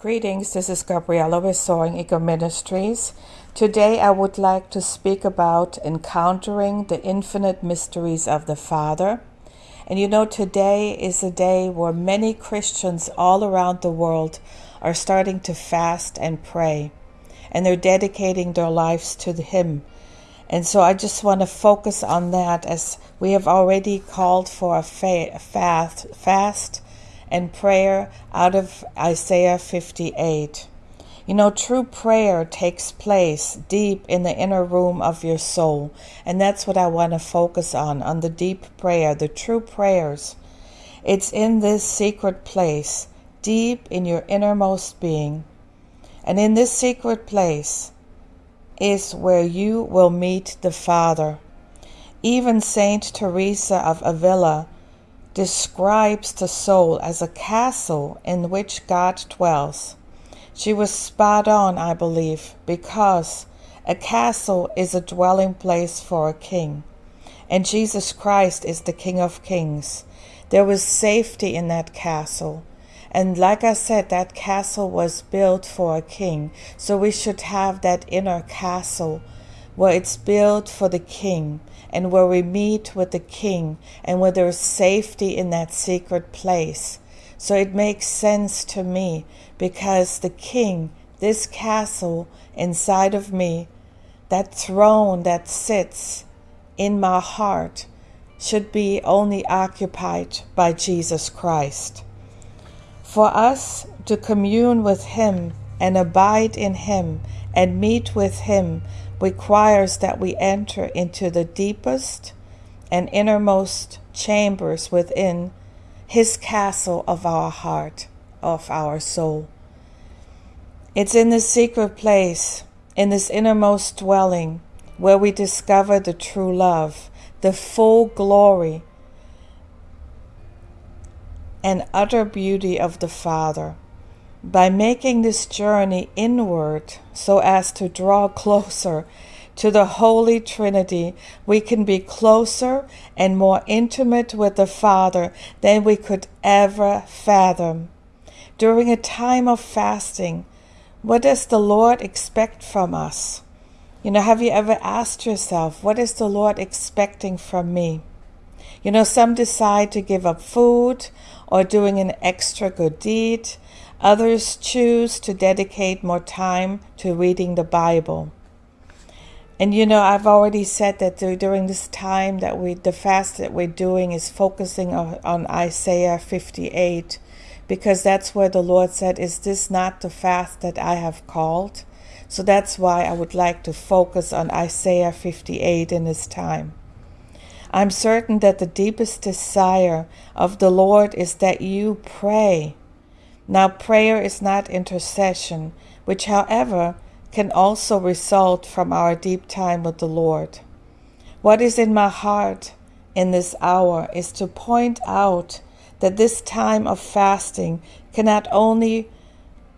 Greetings, this is Gabriella with Soaring Eagle Ministries. Today I would like to speak about encountering the infinite mysteries of the Father. And you know, today is a day where many Christians all around the world are starting to fast and pray, and they're dedicating their lives to Him. And so I just want to focus on that as we have already called for a fast, fast and prayer out of Isaiah 58. You know, true prayer takes place deep in the inner room of your soul. And that's what I want to focus on, on the deep prayer, the true prayers. It's in this secret place, deep in your innermost being. And in this secret place is where you will meet the Father. Even Saint Teresa of Avila describes the soul as a castle in which God dwells. She was spot on, I believe, because a castle is a dwelling place for a king, and Jesus Christ is the King of Kings. There was safety in that castle. And like I said, that castle was built for a king. So we should have that inner castle where it's built for the king and where we meet with the King and where there's safety in that secret place. So it makes sense to me because the King, this castle inside of me, that throne that sits in my heart, should be only occupied by Jesus Christ. For us to commune with Him and abide in Him and meet with Him requires that we enter into the deepest and innermost chambers within His castle of our heart, of our soul. It's in this secret place, in this innermost dwelling, where we discover the true love, the full glory, and utter beauty of the Father by making this journey inward so as to draw closer to the Holy Trinity, we can be closer and more intimate with the Father than we could ever fathom. During a time of fasting, what does the Lord expect from us? You know, have you ever asked yourself, what is the Lord expecting from me? You know, some decide to give up food or doing an extra good deed. Others choose to dedicate more time to reading the Bible. And you know, I've already said that during this time that we, the fast that we're doing is focusing on, Isaiah 58, because that's where the Lord said, Is this not the fast that I have called? So that's why I would like to focus on Isaiah 58 in this time. I'm certain that the deepest desire of the Lord is that you pray now, prayer is not intercession, which, however, can also result from our deep time with the Lord. What is in my heart in this hour is to point out that this time of fasting cannot only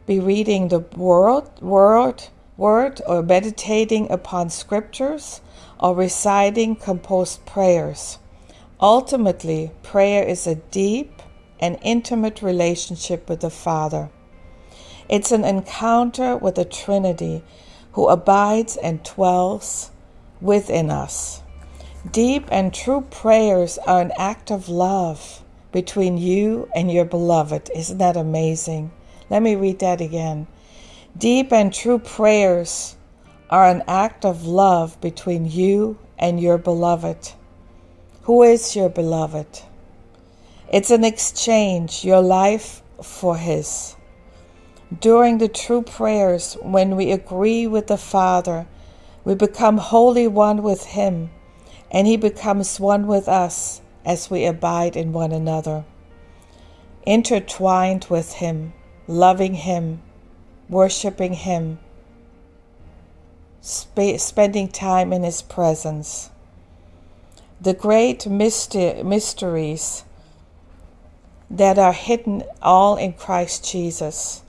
be reading the word, word, word or meditating upon scriptures or reciting composed prayers. Ultimately, prayer is a deep an intimate relationship with the Father. It's an encounter with the Trinity who abides and dwells within us. Deep and true prayers are an act of love between you and your beloved. Isn't that amazing? Let me read that again. Deep and true prayers are an act of love between you and your beloved. Who is your beloved? It's an exchange, your life for His. During the true prayers, when we agree with the Father, we become wholly one with Him, and He becomes one with us as we abide in one another. Intertwined with Him, loving Him, worshiping Him, sp- spending time in His presence. The great mysteries that are hidden all in Christ Jesus.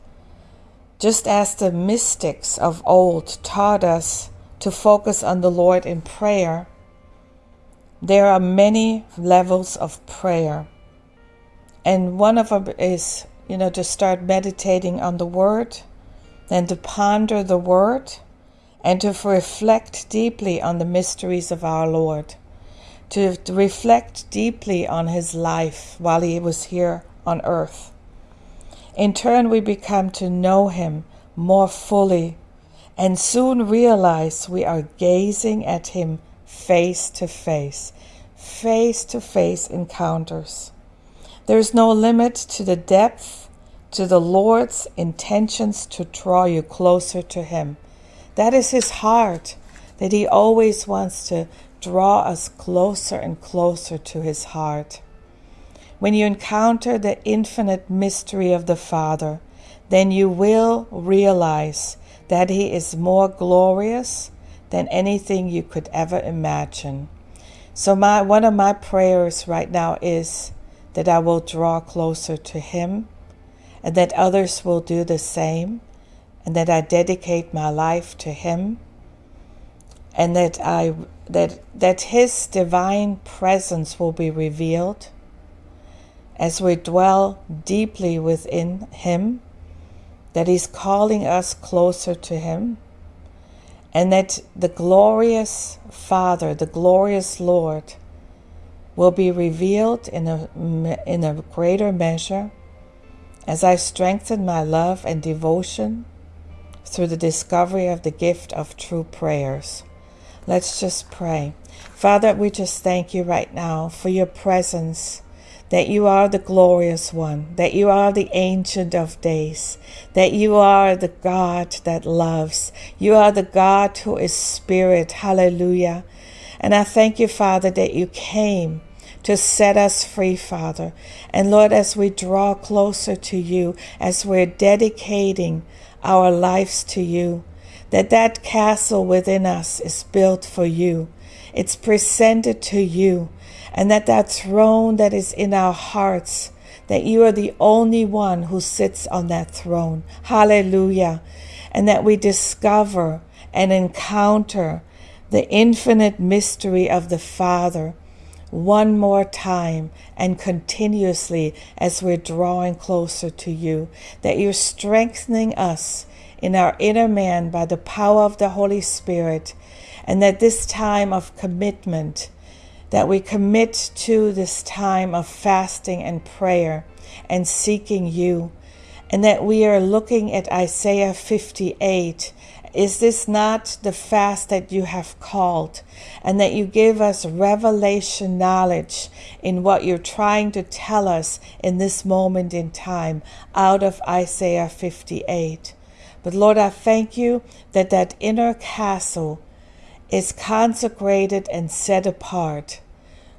Just as the mystics of old taught us to focus on the Lord in prayer, there are many levels of prayer. And one of them is you know, to start meditating on the Word, then to ponder the Word, and to reflect deeply on the mysteries of our Lord, to, to reflect deeply on His life while He was here on earth. In turn, we become to know Him more fully and soon realize we are gazing at Him face to face, face to face encounters. There is no limit to the depth, to the Lord's intentions to draw you closer to Him. That is His heart, that He always wants to draw us closer and closer to His heart. When you encounter the infinite mystery of the Father, then you will realize that He is more glorious than anything you could ever imagine. So, my, one of my prayers right now is that I will draw closer to Him and that others will do the same, and that I dedicate my life to Him, and that, I, that, that His divine presence will be revealed as we dwell deeply within Him that He's calling us closer to Him, and that the glorious Father, the glorious Lord, will be revealed in a, in a greater measure as I strengthen my love and devotion through the discovery of the gift of true prayers. Let's just pray. Father, we just thank you right now for your presence that you are the glorious one, that you are the ancient of days, that you are the God that loves. You are the God who is spirit. Hallelujah. And I thank you, Father, that you came to set us free, Father. And Lord, as we draw closer to you, as we're dedicating our lives to you, that that castle within us is built for you. It's presented to you and that that throne that is in our hearts, that you are the only one who sits on that throne. Hallelujah. And that we discover and encounter the infinite mystery of the Father one more time and continuously as we're drawing closer to you, that you're strengthening us in our inner man by the power of the Holy Spirit, and that this time of commitment that we commit to this time of fasting and prayer and seeking you, and that we are looking at Isaiah 58. Is this not the fast that you have called? And that you give us revelation knowledge in what you're trying to tell us in this moment in time out of Isaiah 58. But Lord, I thank you that that inner castle is consecrated and set apart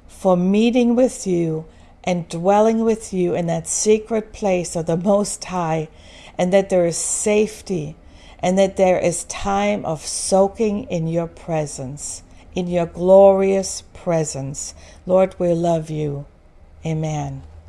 for meeting with you and dwelling with you in that secret place of the Most High, and that there is safety and that there is time of soaking in your presence, in your glorious presence. Lord, we love you. Amen.